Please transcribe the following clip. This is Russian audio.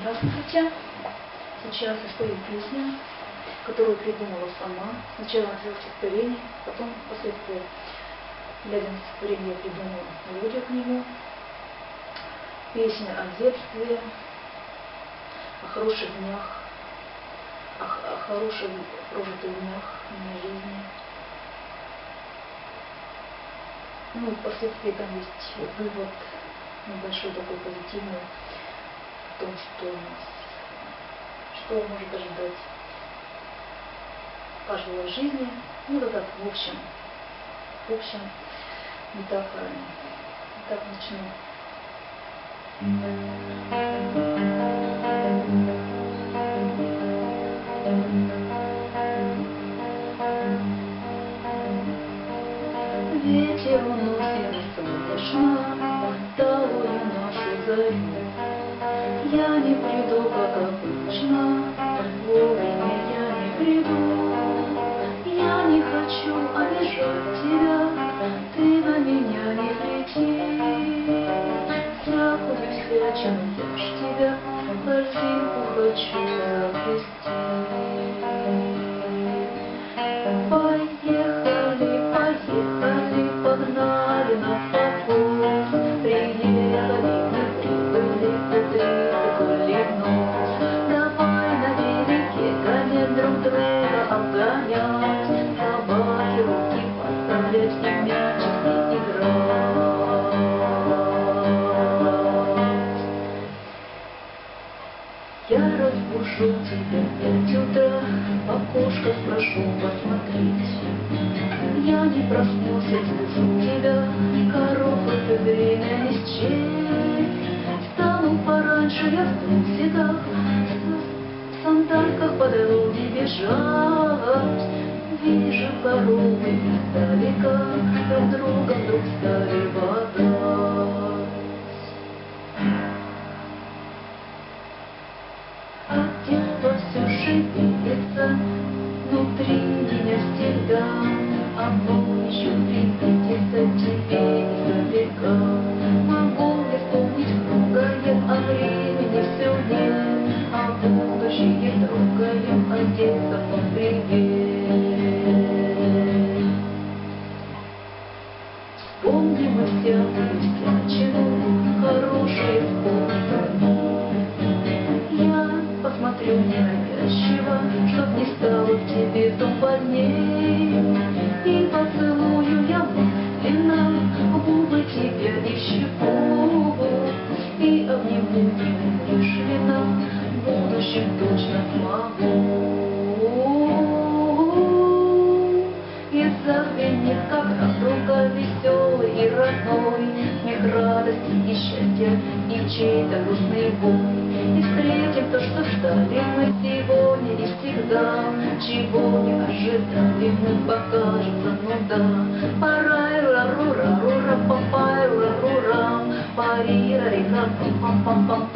Здравствуйте. Сейчас я спою песню, которую придумала сама. Сначала написала стихотворение, потом, впоследствии, глядя на стихотворение, я придумала мелодию к нему. Песня о детстве, о хороших днях, о, о хороших прожитых днях моей жизни. Ну, впоследствии там есть вывод небольшой такой позитивный том, что нас, что может ожидать каждого жизни. Ну, вот так, в общем, в общем, метафорами. Так начну. Ветер уносит солнечно, талую нашу зарю. Я не приду, как обычно, вовремя я не приду. Я не хочу обижать тебя, ты на меня не лети. Всякую всячину я ж тебя корзинку хочу заплести. Разбужу тебя пять утра, в окошко спрошу посмотреть. Я не проснулся, слышу тебя, и время не. Встану пораньше, я в трусиках, в сандальках по дороге бежать. Вижу коровы издалека, друг друга вдруг стали бодать. А детство все шевелится внутри меня всегда, а ночью будущее трогаем, а детство вам привет. Вспомним мы всякую всячину, хорошее вспомним. Я посмотрю ненавязчиво, чтоб не стало в тебе туманней. И поцелую я мысленно губы тебя и щеку. И обниму неумышленно, радости и чей-то грустный бой. И встретим то, что ждали мы сегодня и всегда, Чего не ожидали мы, покажется, ну да. Парай, ра ру ра ру ра па пай ра ру рам пари ра ра пам пам пам пам